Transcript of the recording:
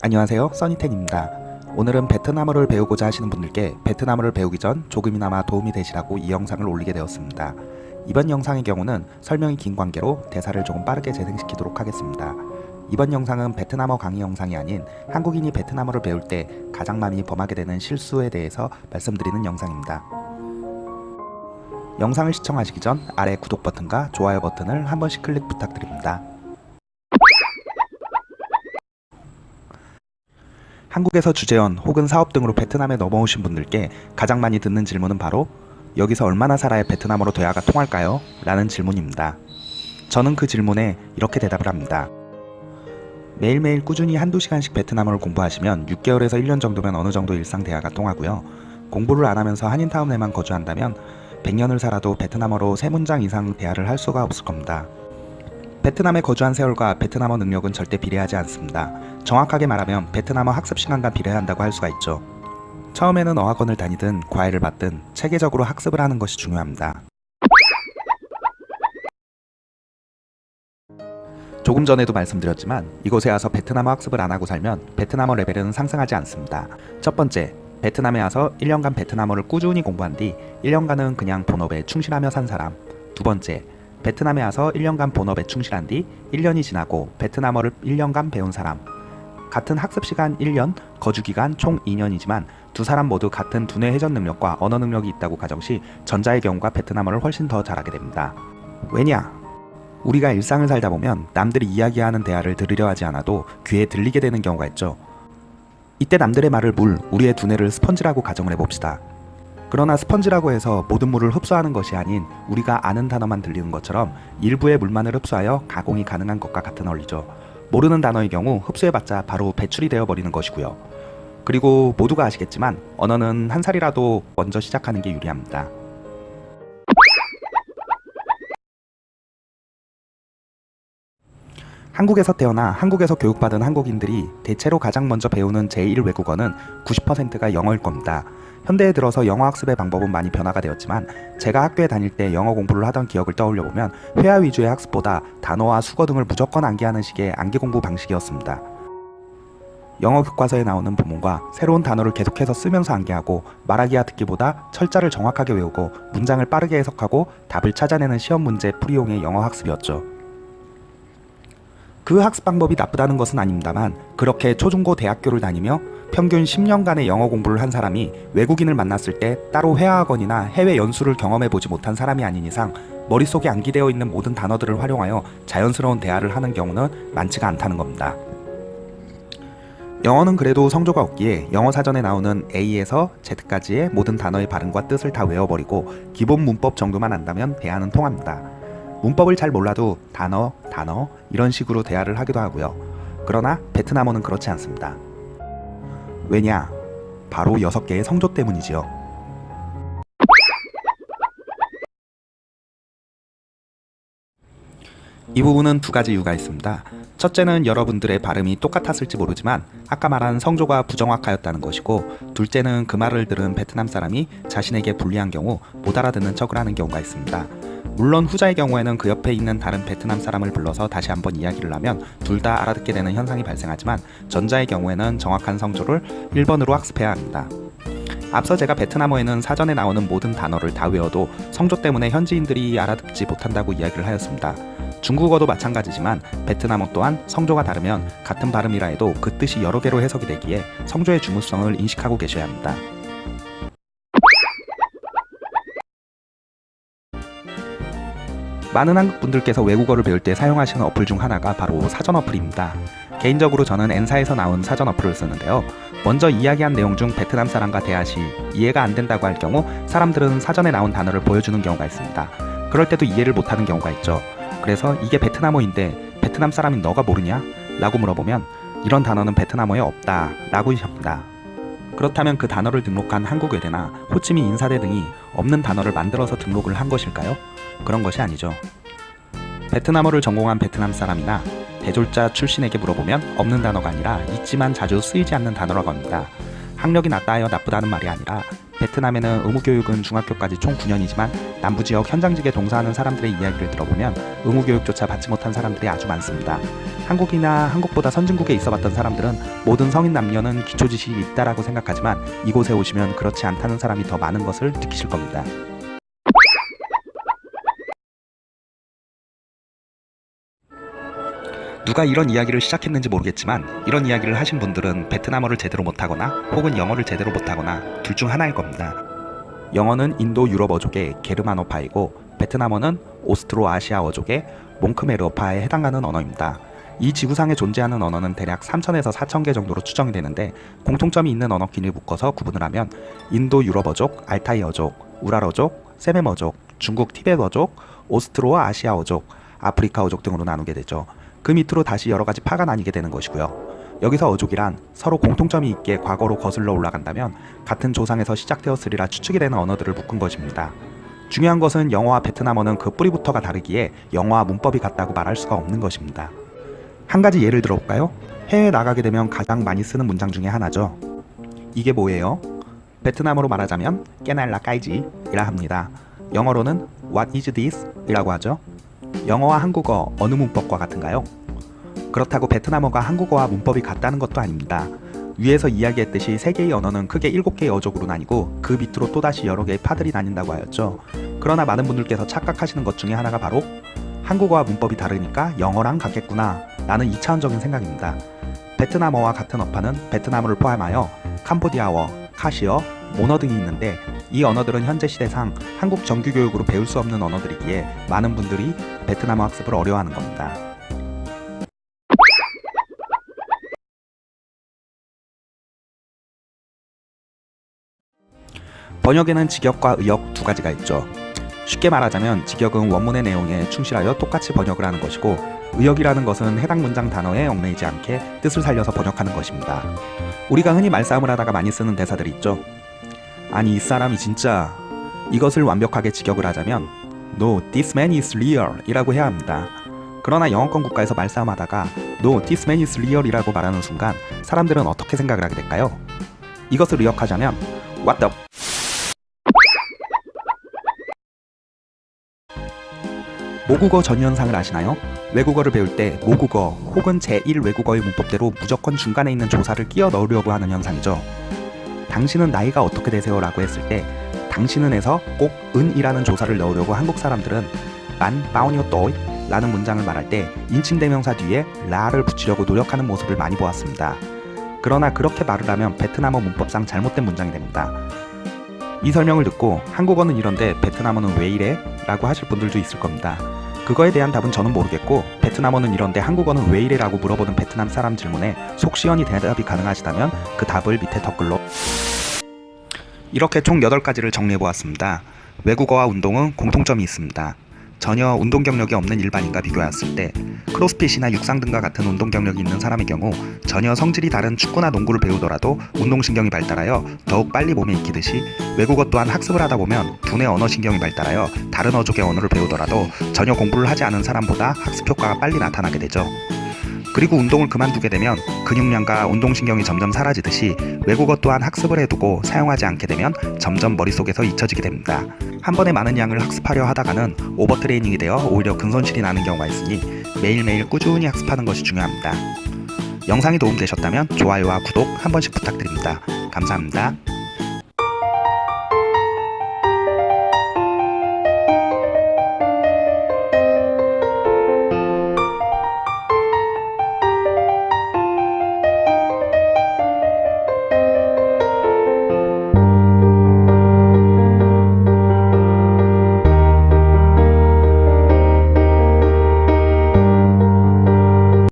안녕하세요. 써니텐입니다. 오늘은 베트남어를 배우고자 하시는 분들께 베트남어를 배우기 전 조금이나마 도움이 되시라고 이 영상을 올리게 되었습니다. 이번 영상의 경우는 설명이 긴 관계로 대사를 조금 빠르게 재생시키도록 하겠습니다. 이번 영상은 베트남어 강의 영상이 아닌 한국인이 베트남어를 배울 때 가장 많이 범하게 되는 실수에 대해서 말씀드리는 영상입니다. 영상을 시청하시기 전 아래 구독 버튼과 좋아요 버튼을 한 번씩 클릭 부탁드립니다 한국에서 주재원 혹은 사업 등으로 베트남에 넘어오신 분들께 가장 많이 듣는 질문은 바로 여기서 얼마나 살아야 베트남어로 대화가 통할까요? 라는 질문입니다. 저는 그 질문에 이렇게 대답을 합니다. 매일매일 꾸준히 한두 시간씩 베트남어를 공부하시면 6개월에서 1년 정도면 어느 정도 일상 대화가 통하고요. 공부를 안 하면서 한인타운 에만 거주한다면 100년을 살아도 베트남어로 3문장 이상 대화를 할 수가 없을 겁니다. 베트남에 거주한 세월과 베트남어 능력은 절대 비례하지 않습니다. 정확하게 말하면 베트남어 학습 시간과 비례한다고 할 수가 있죠. 처음에는 어학원을 다니든 과외를 받든 체계적으로 학습을 하는 것이 중요합니다. 조금 전에도 말씀드렸지만 이곳에 와서 베트남어 학습을 안 하고 살면 베트남어 레벨은 상승하지 않습니다. 첫 번째, 베트남에 와서 1년간 베트남어를 꾸준히 공부한 뒤 1년간은 그냥 본업에 충실하며 산 사람. 두 번째, 베트남에 와서 1년간 본업에 충실한 뒤 1년이 지나고 베트남어를 1년간 배운 사람 같은 학습시간 1년, 거주기간 총 2년이지만 두 사람 모두 같은 두뇌 회전 능력과 언어 능력이 있다고 가정시 전자의 경우가 베트남어를 훨씬 더 잘하게 됩니다. 왜냐? 우리가 일상을 살다 보면 남들이 이야기하는 대화를 들으려 하지 않아도 귀에 들리게 되는 경우가 있죠. 이때 남들의 말을 물 우리의 두뇌를 스펀지라고 가정을 해봅시다. 그러나 스펀지라고 해서 모든 물을 흡수하는 것이 아닌 우리가 아는 단어만 들리는 것처럼 일부의 물만을 흡수하여 가공이 가능한 것과 같은 원리죠. 모르는 단어의 경우 흡수해봤자 바로 배출이 되어버리는 것이고요. 그리고 모두가 아시겠지만 언어는 한 살이라도 먼저 시작하는 게 유리합니다. 한국에서 태어나 한국에서 교육받은 한국인들이 대체로 가장 먼저 배우는 제1외국어는 90%가 영어일 겁니다. 현대에 들어서 영어 학습의 방법은 많이 변화가 되었지만 제가 학교에 다닐 때 영어 공부를 하던 기억을 떠올려 보면 회화 위주의 학습보다 단어와 수거 등을 무조건 암기하는 식의 암기 공부 방식이었습니다. 영어 교과서에 나오는 부문과 새로운 단어를 계속해서 쓰면서 암기하고 말하기와 듣기보다 철자를 정확하게 외우고 문장을 빠르게 해석하고 답을 찾아내는 시험 문제 풀이용의 영어 학습이었죠. 그 학습 방법이 나쁘다는 것은 아닙니다만 그렇게 초중고 대학교를 다니며 평균 10년간의 영어 공부를 한 사람이 외국인을 만났을 때 따로 회화학원이나 해외 연수를 경험해보지 못한 사람이 아닌 이상 머릿속에 암기되어 있는 모든 단어들을 활용하여 자연스러운 대화를 하는 경우는 많지가 않다는 겁니다. 영어는 그래도 성조가 없기에 영어 사전에 나오는 A에서 Z까지의 모든 단어의 발음과 뜻을 다 외워버리고 기본 문법 정도만 안다면 대화는 통합니다. 문법을 잘 몰라도 단어, 단어 이런 식으로 대화를 하기도 하고요. 그러나 베트남어는 그렇지 않습니다. 왜냐? 바로 6개의 성조 때문이지요. 이 부분은 두 가지 이유가 있습니다. 첫째는 여러분들의 발음이 똑같았을지 모르지만 아까 말한 성조가 부정확하였다는 것이고 둘째는 그 말을 들은 베트남 사람이 자신에게 불리한 경우 못 알아듣는 척을 하는 경우가 있습니다. 물론 후자의 경우에는 그 옆에 있는 다른 베트남 사람을 불러서 다시 한번 이야기를 하면 둘 다 알아듣게 되는 현상이 발생하지만 전자의 경우에는 정확한 성조를 1번으로 학습해야 합니다. 앞서 제가 베트남어에는 사전에 나오는 모든 단어를 다 외워도 성조 때문에 현지인들이 알아듣지 못한다고 이야기를 하였습니다. 중국어도 마찬가지지만 베트남어 또한 성조가 다르면 같은 발음이라 해도 그 뜻이 여러 개로 해석이 되기에 성조의 중요성을 인식하고 계셔야 합니다. 많은 한국분들께서 외국어를 배울 때 사용하시는 어플 중 하나가 바로 사전 어플입니다. 개인적으로 저는 N사에서 나온 사전 어플을 쓰는데요. 먼저 이야기한 내용 중 베트남 사람과 대화 시 이해가 안 된다고 할 경우 사람들은 사전에 나온 단어를 보여주는 경우가 있습니다. 그럴 때도 이해를 못하는 경우가 있죠. 그래서 이게 베트남어인데 베트남 사람인 너가 모르냐? 라고 물어보면 이런 단어는 베트남어에 없다 라고 하십니다. 그렇다면 그 단어를 등록한 한국외대나 호치민 인사대 등이 없는 단어를 만들어서 등록을 한 것일까요? 그런 것이 아니죠. 베트남어를 전공한 베트남 사람이나 대졸자 출신에게 물어보면 없는 단어가 아니라 있지만 자주 쓰이지 않는 단어라고 합니다. 학력이 낮다 하여 나쁘다는 말이 아니라 베트남에는 의무교육은 중학교까지 총 9년이지만 남부지역 현장직에 동사하는 사람들의 이야기를 들어보면 의무교육조차 받지 못한 사람들이 아주 많습니다. 한국이나 한국보다 선진국에 있어봤던 사람들은 모든 성인 남녀는 기초지식이 있다라고 생각하지만 이곳에 오시면 그렇지 않다는 사람이 더 많은 것을 느끼실 겁니다. 누가 이런 이야기를 시작했는지 모르겠지만 이런 이야기를 하신 분들은 베트남어를 제대로 못하거나 혹은 영어를 제대로 못하거나 둘 중 하나일 겁니다. 영어는 인도 유럽어족의 게르만어파이고 베트남어는 오스트로 아시아어족의 몽크메르어파에 해당하는 언어입니다. 이 지구상에 존재하는 언어는 대략 3천에서 4천 개 정도로 추정이 되는데 공통점이 있는 언어끼리 묶어서 구분을 하면 인도 유럽어족, 알타이어족, 우랄어족, 세메머족, 중국 티베트어족, 오스트로 아시아어족, 아프리카어족 등으로 나누게 되죠. 그 밑으로 다시 여러 가지 파가 나뉘게 되는 것이고요. 여기서 어족이란 서로 공통점이 있게 과거로 거슬러 올라간다면 같은 조상에서 시작되었으리라 추측이 되는 언어들을 묶은 것입니다. 중요한 것은 영어와 베트남어는 그 뿌리부터가 다르기에 영어와 문법이 같다고 말할 수가 없는 것입니다. 한 가지 예를 들어볼까요? 해외에 나가게 되면 가장 많이 쓰는 문장 중에 하나죠. 이게 뭐예요? 베트남어로 말하자면 깨날라 까이지 이라 합니다. 영어로는 What is this? 이라고 하죠. 영어와 한국어 어느 문법과 같은가요? 그렇다고 베트남어가 한국어와 문법이 같다는 것도 아닙니다. 위에서 이야기했듯이 세 개의 언어는 크게 일곱 개의 어족으로 나뉘고 그 밑으로 또다시 여러 개의 파들이 나뉜다고 하였죠. 그러나 많은 분들께서 착각하시는 것 중에 하나가 바로 한국어와 문법이 다르니까 영어랑 같겠구나 라는 2차원적인 생각입니다. 베트남어와 같은 어파는 베트남어를 포함하여 캄보디아어, 카시어, 모너 등이 있는데 이 언어들은 현재 시대상 한국 정규교육으로 배울 수 없는 언어들이기에 많은 분들이 베트남어 학습을 어려워하는 겁니다. 번역에는 직역과 의역 두 가지가 있죠. 쉽게 말하자면 직역은 원문의 내용에 충실하여 똑같이 번역을 하는 것이고 의역이라는 것은 해당 문장 단어에 얽매이지 않게 뜻을 살려서 번역하는 것입니다. 우리가 흔히 말싸움을 하다가 많이 쓰는 대사들이 있죠. 아니 이 사람이 진짜 이것을 완벽하게 직역을 하자면 No, this man is real 이라고 해야 합니다. 그러나 영어권 국가에서 말싸움하다가 No, this man is real 이라고 말하는 순간 사람들은 어떻게 생각을 하게 될까요? 이것을 의역하자면 What the 모국어 전현상을 아시나요? 외국어를 배울 때 모국어 혹은 제1 외국어의 문법대로 무조건 중간에 있는 조사를 끼워 넣으려고 하는 현상이죠. 당신은 나이가 어떻게 되세요? 라고 했을 때 당신은에서 꼭 은이라는 조사를 넣으려고 한국 사람들은 만 바오니오 또이 라는 문장을 말할 때 인칭대명사 뒤에 라를 붙이려고 노력하는 모습을 많이 보았습니다. 그러나 그렇게 말을 하면 베트남어 문법상 잘못된 문장이 됩니다. 이 설명을 듣고 한국어는 이런데 베트남어는 왜 이래? 라고 하실 분들도 있을 겁니다. 그거에 대한 답은 저는 모르겠고 베트남어는 이런데 한국어는 왜 이래? 라고 물어보는 베트남 사람 질문에 속 시원히 대답이 가능하시다면 그 답을 밑에 댓글로 이렇게 총 8가지를 정리해보았습니다. 외국어와 운동은 공통점이 있습니다. 전혀 운동 경력이 없는 일반인과 비교했을 때 크로스핏이나 육상 등과 같은 운동 경력이 있는 사람의 경우 전혀 성질이 다른 축구나 농구를 배우더라도 운동신경이 발달하여 더욱 빨리 몸에 익히듯이 외국어 또한 학습을 하다 보면 두뇌 언어신경이 발달하여 다른 어족의 언어를 배우더라도 전혀 공부를 하지 않은 사람보다 학습 효과가 빨리 나타나게 되죠. 그리고 운동을 그만두게 되면 근육량과 운동신경이 점점 사라지듯이 외국어 또한 학습을 해두고 사용하지 않게 되면 점점 머릿속에서 잊혀지게 됩니다. 한 번에 많은 양을 학습하려 하다가는 오버트레이닝이 되어 오히려 근손실이 나는 경우가 있으니 매일매일 꾸준히 학습하는 것이 중요합니다. 영상이 도움되셨다면 좋아요와 구독 한 번씩 부탁드립니다. 감사합니다.